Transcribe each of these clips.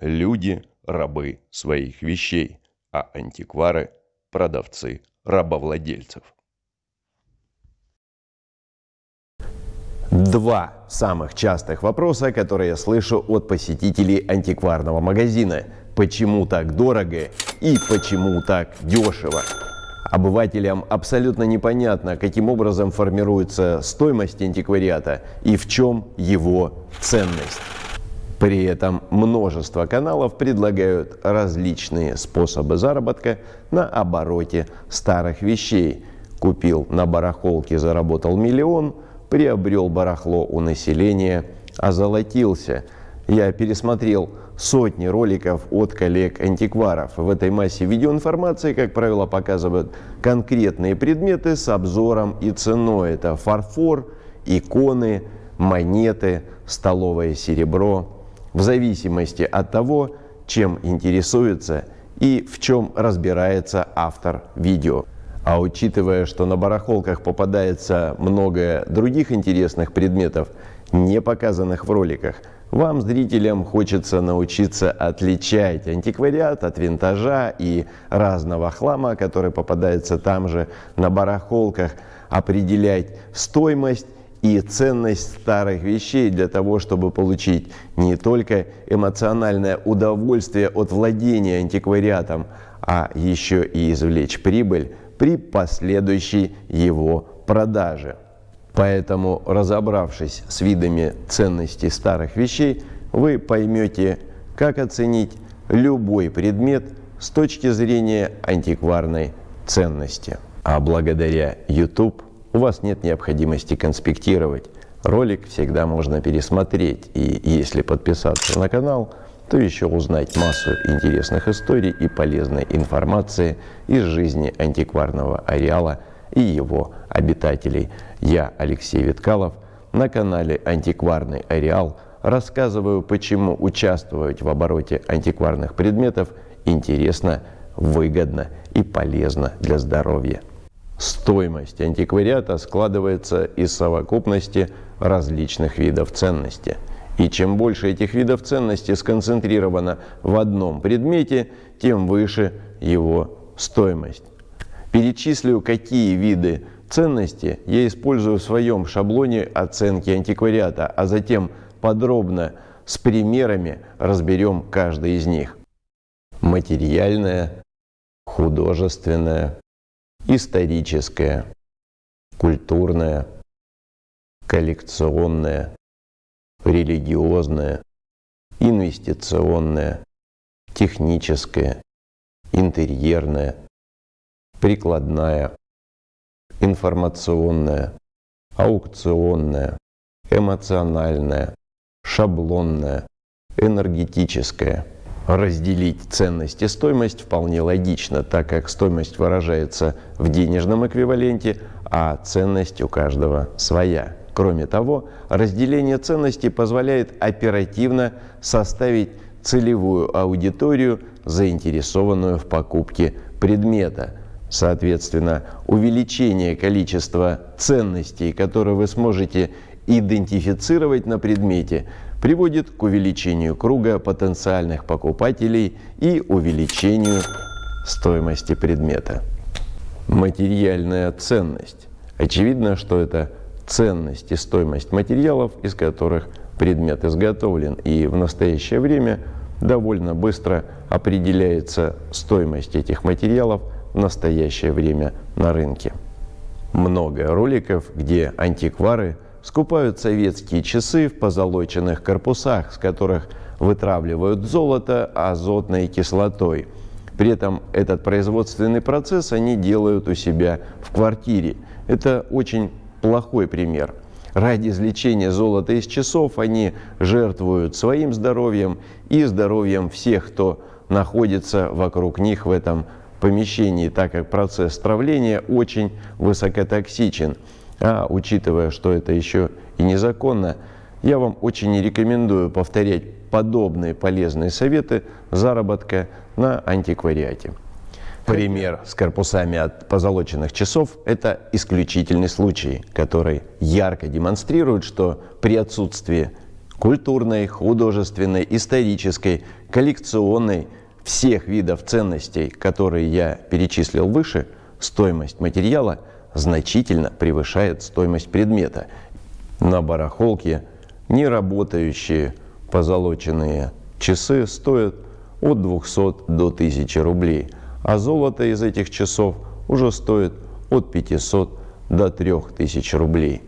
люди – рабы своих вещей, а антиквары – продавцы рабовладельцев. Два самых частых вопроса, которые я слышу от посетителей антикварного магазина. Почему так дорого и почему так дешево? Обывателям абсолютно непонятно, каким образом формируется стоимость антиквариата и в чем его ценность. При этом множество каналов предлагают различные способы заработка на обороте старых вещей. Купил на барахолке, заработал миллион, приобрел барахло у населения, озолотился. Я пересмотрел сотни роликов от коллег-антикваров. В этой массе видеоинформации, как правило, показывают конкретные предметы с обзором и ценой. Это фарфор, иконы, монеты, столовое серебро, в зависимости от того, чем интересуется и в чем разбирается автор видео. А учитывая, что на барахолках попадается много других интересных предметов, не показанных в роликах, вам, зрителям, хочется научиться отличать антиквариат от винтажа и разного хлама, который попадается там же на барахолках, определять стоимость и ценность старых вещей для того, чтобы получить не только эмоциональное удовольствие от владения антиквариатом, а еще и извлечь прибыль при последующей его продаже. Поэтому, разобравшись с видами ценности старых вещей, вы поймете, как оценить любой предмет с точки зрения антикварной ценности. А благодаря YouTube у вас нет необходимости конспектировать. Ролик всегда можно пересмотреть, и если подписаться на канал, то еще узнать массу интересных историй и полезной информации из жизни антикварного ареала и его обитателей. Я, Алексей Виткалов, на канале «Антикварный ареал» рассказываю, почему участвовать в обороте антикварных предметов интересно, выгодно и полезно для здоровья. Стоимость антиквариата складывается из совокупности различных видов ценности. И чем больше этих видов ценности сконцентрировано в одном предмете, тем выше его стоимость. Перечислю, какие виды ценности я использую в своем шаблоне оценки антиквариата, а затем подробно с примерами разберем каждый из них. Материальная, художественная, историческое, культурное, коллекционное, религиозное, инвестиционное, техническое, интерьерное, прикладная, информационная, аукционная, эмоциональная, шаблонная, энергетическая – Разделить ценность и стоимость вполне логично, так как стоимость выражается в денежном эквиваленте, а ценность у каждого своя. Кроме того, разделение ценностей позволяет оперативно составить целевую аудиторию, заинтересованную в покупке предмета. Соответственно, увеличение количества ценностей, которые вы сможете идентифицировать на предмете, приводит к увеличению круга потенциальных покупателей и увеличению стоимости предмета. Материальная ценность. Очевидно, что это ценность и стоимость материалов, из которых предмет изготовлен. И в настоящее время довольно быстро определяется стоимость этих материалов в настоящее время на рынке. Много роликов, где антиквары – скупают советские часы в позолоченных корпусах, с которых вытравливают золото азотной кислотой. При этом этот производственный процесс они делают у себя в квартире. Это очень плохой пример. Ради извлечения золота из часов они жертвуют своим здоровьем и здоровьем всех, кто находится вокруг них в этом помещении, так как процесс травления очень высокотоксичен. А учитывая, что это еще и незаконно, я вам очень не рекомендую повторять подобные полезные советы заработка на антиквариате. Пример с корпусами от позолоченных часов – это исключительный случай, который ярко демонстрирует, что при отсутствии культурной, художественной, исторической, коллекционной, всех видов ценностей, которые я перечислил выше, стоимость материала значительно превышает стоимость предмета. На барахолке неработающие позолоченные часы стоят от 200 до 1000 рублей, а золото из этих часов уже стоит от 500 до 3000 рублей.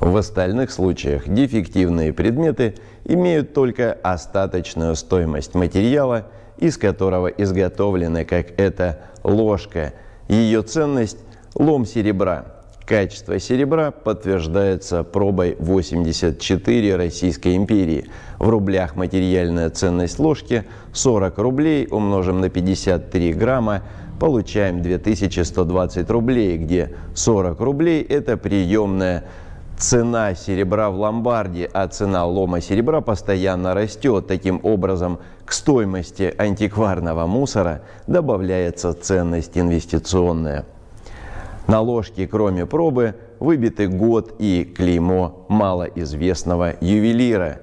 В остальных случаях дефективные предметы имеют только остаточную стоимость материала, из которого изготовлены, как эта ложка. Ее ценность – лом серебра. Качество серебра подтверждается пробой 84 Российской империи. В рублях материальная ценность ложки 40 рублей умножим на 53 грамма получаем 2120 рублей, где 40 рублей – это приемная цена серебра в ломбарде, а цена лома серебра постоянно растет. Таким образом, к стоимости антикварного мусора добавляется ценность инвестиционная. На ложке, кроме пробы, выбиты год и клеймо малоизвестного ювелира.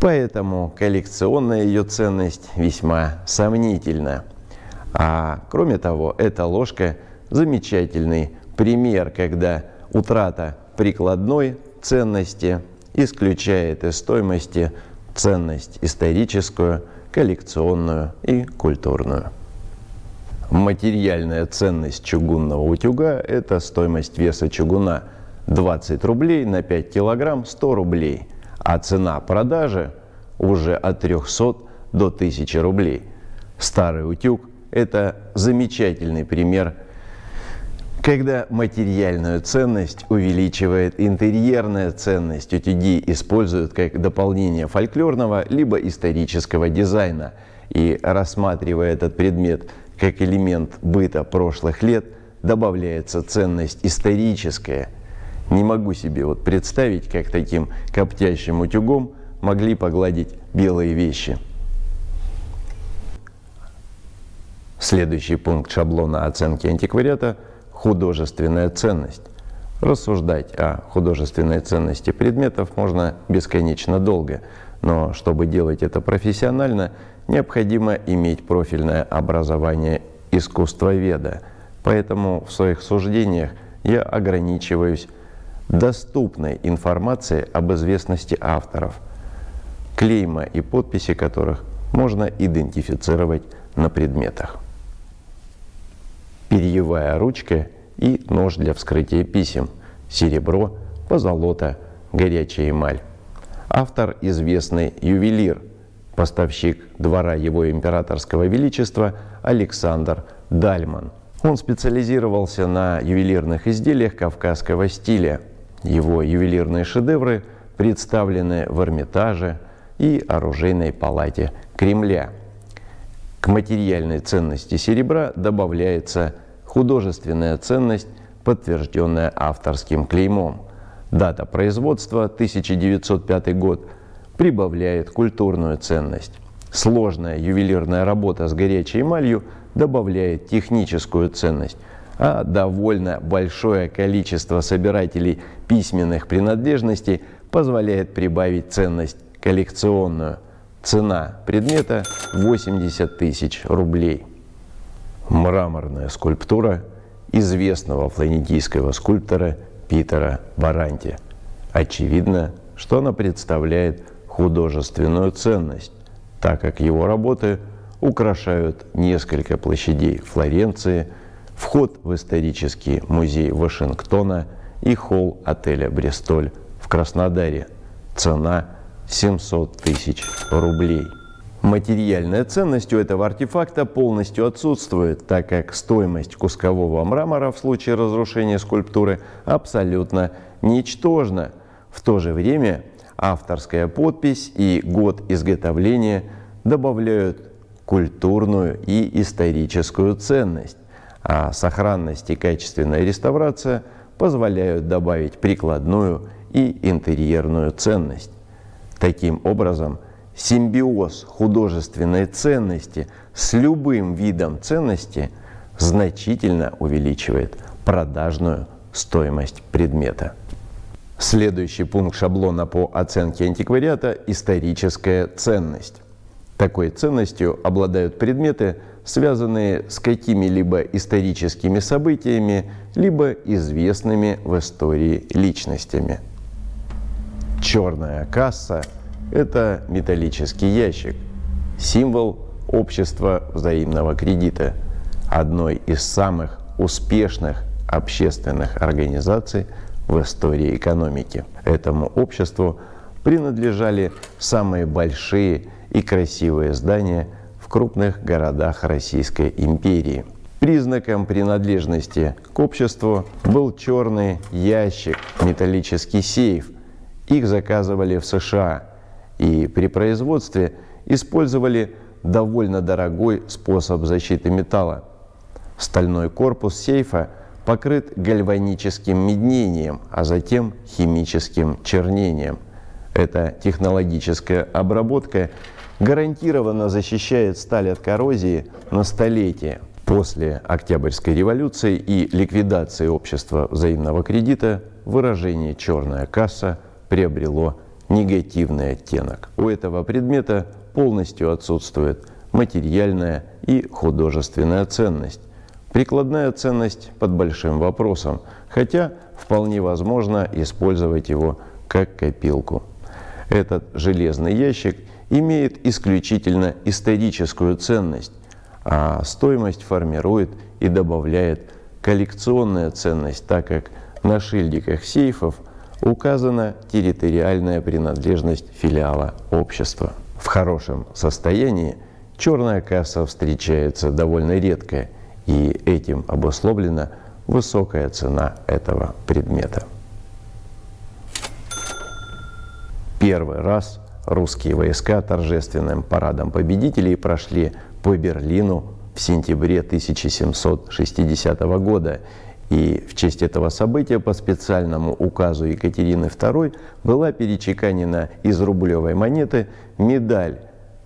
Поэтому коллекционная ее ценность весьма сомнительна. А кроме того, эта ложка замечательный пример, когда утрата прикладной ценности исключает из стоимости ценность историческую, коллекционную и культурную. Материальная ценность чугунного утюга – это стоимость веса чугуна 20 рублей на 5 килограмм 100 рублей, а цена продажи уже от 300 до 1000 рублей. Старый утюг – это замечательный пример когда материальную ценность увеличивает интерьерная ценность, утюги используют как дополнение фольклорного либо исторического дизайна. И рассматривая этот предмет как элемент быта прошлых лет, добавляется ценность историческая. Не могу себе вот представить, как таким коптящим утюгом могли погладить белые вещи. Следующий пункт шаблона оценки антиквариата – художественная ценность. Рассуждать о художественной ценности предметов можно бесконечно долго, но чтобы делать это профессионально, необходимо иметь профильное образование искусствоведа. Поэтому в своих суждениях я ограничиваюсь доступной информацией об известности авторов, клейма и подписи которых можно идентифицировать на предметах перьевая ручка и нож для вскрытия писем, серебро, позолота, горячая эмаль. Автор – известный ювелир, поставщик двора его императорского величества Александр Дальман. Он специализировался на ювелирных изделиях кавказского стиля. Его ювелирные шедевры представлены в Эрмитаже и оружейной палате Кремля – к материальной ценности серебра добавляется художественная ценность, подтвержденная авторским клеймом. Дата производства 1905 год прибавляет культурную ценность. Сложная ювелирная работа с горячей эмалью добавляет техническую ценность, а довольно большое количество собирателей письменных принадлежностей позволяет прибавить ценность коллекционную. Цена предмета 80 тысяч рублей. Мраморная скульптура известного флорентийского скульптора Питера Баранти. Очевидно, что она представляет художественную ценность, так как его работы украшают несколько площадей Флоренции, вход в исторический музей Вашингтона и холл отеля «Бристоль» в Краснодаре. Цена 700 тысяч рублей. Материальная ценность у этого артефакта полностью отсутствует, так как стоимость кускового мрамора в случае разрушения скульптуры абсолютно ничтожна. В то же время авторская подпись и год изготовления добавляют культурную и историческую ценность, а сохранность и качественная реставрация позволяют добавить прикладную и интерьерную ценность. Таким образом, симбиоз художественной ценности с любым видом ценности значительно увеличивает продажную стоимость предмета. Следующий пункт шаблона по оценке антиквариата – историческая ценность. Такой ценностью обладают предметы, связанные с какими-либо историческими событиями, либо известными в истории личностями. Черная касса – это металлический ящик, символ общества взаимного кредита, одной из самых успешных общественных организаций в истории экономики. Этому обществу принадлежали самые большие и красивые здания в крупных городах Российской империи. Признаком принадлежности к обществу был черный ящик, металлический сейф. Их заказывали в США и при производстве использовали довольно дорогой способ защиты металла. Стальной корпус сейфа покрыт гальваническим меднением, а затем химическим чернением. Эта технологическая обработка гарантированно защищает сталь от коррозии на столетия. После Октябрьской революции и ликвидации общества взаимного кредита выражение «черная касса» приобрело негативный оттенок. У этого предмета полностью отсутствует материальная и художественная ценность. Прикладная ценность под большим вопросом, хотя вполне возможно использовать его как копилку. Этот железный ящик имеет исключительно историческую ценность, а стоимость формирует и добавляет коллекционная ценность, так как на шильдиках сейфов указана территориальная принадлежность филиала общества. В хорошем состоянии черная касса встречается довольно редко, и этим обусловлена высокая цена этого предмета. Первый раз русские войска торжественным парадом победителей прошли по Берлину в сентябре 1760 года. И в честь этого события по специальному указу Екатерины II была перечеканена из рублевой монеты медаль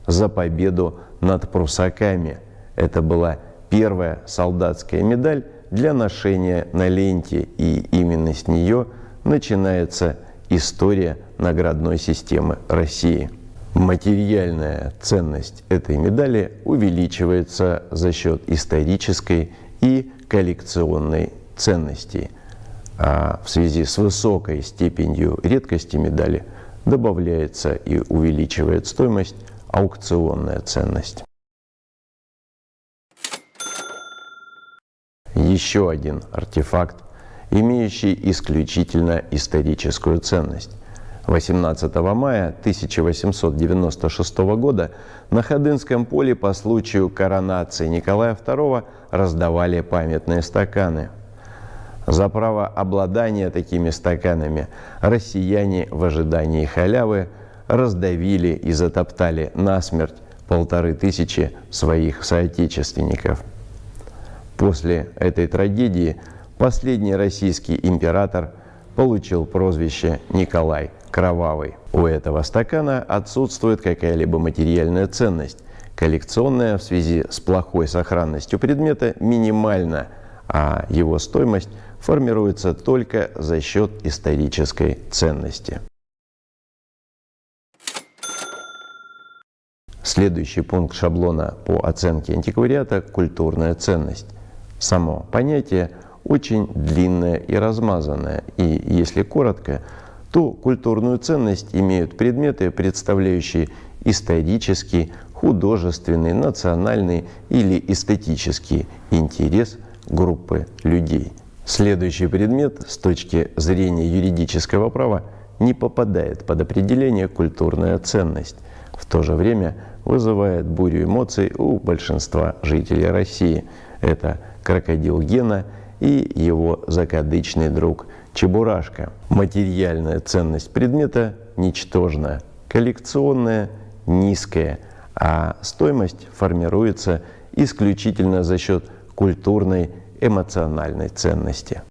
за победу над прусаками. Это была первая солдатская медаль для ношения на ленте, и именно с нее начинается история наградной системы России. Материальная ценность этой медали увеличивается за счет исторической и коллекционной ценности. А в связи с высокой степенью редкости медали добавляется и увеличивает стоимость аукционная ценность. Еще один артефакт, имеющий исключительно историческую ценность. 18 мая 1896 года на Ходынском поле по случаю коронации Николая II раздавали памятные стаканы. За право обладания такими стаканами россияне в ожидании халявы раздавили и затоптали насмерть полторы тысячи своих соотечественников. После этой трагедии последний российский император получил прозвище Николай кровавый. У этого стакана отсутствует какая-либо материальная ценность. Коллекционная в связи с плохой сохранностью предмета минимальна, а его стоимость формируется только за счет исторической ценности. Следующий пункт шаблона по оценке антиквариата – культурная ценность. Само понятие очень длинное и размазанное, и, если коротко, то культурную ценность имеют предметы, представляющие исторический, художественный, национальный или эстетический интерес группы людей. Следующий предмет с точки зрения юридического права не попадает под определение «культурная ценность», в то же время вызывает бурю эмоций у большинства жителей России. Это крокодил Гена и его закадычный друг Чебурашка. Материальная ценность предмета ничтожна, коллекционная низкая, а стоимость формируется исключительно за счет культурной эмоциональной ценности.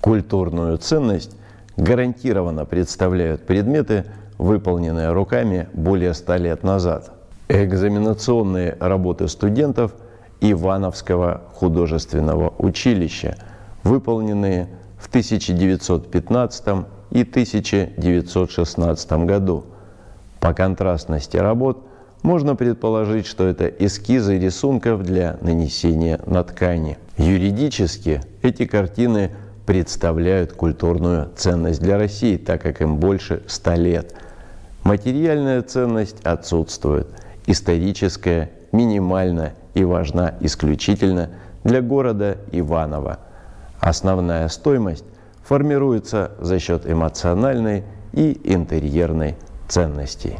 Культурную ценность гарантированно представляют предметы, выполненные руками более ста лет назад. Экзаменационные работы студентов – Ивановского художественного училища, выполненные в 1915 и 1916 году. По контрастности работ можно предположить, что это эскизы рисунков для нанесения на ткани. Юридически эти картины представляют культурную ценность для России, так как им больше 100 лет. Материальная ценность отсутствует, историческая минимальна и важна исключительно для города Иваново. Основная стоимость формируется за счет эмоциональной и интерьерной ценностей.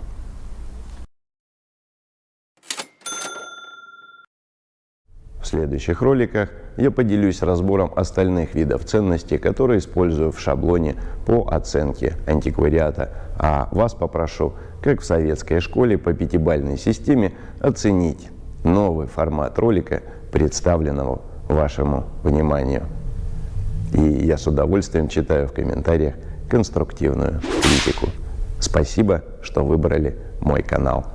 В следующих роликах я поделюсь разбором остальных видов ценностей, которые использую в шаблоне по оценке антиквариата. А вас попрошу, как в советской школе по пятибалльной системе, оценить новый формат ролика, представленного вашему вниманию. И я с удовольствием читаю в комментариях конструктивную критику. Спасибо, что выбрали мой канал.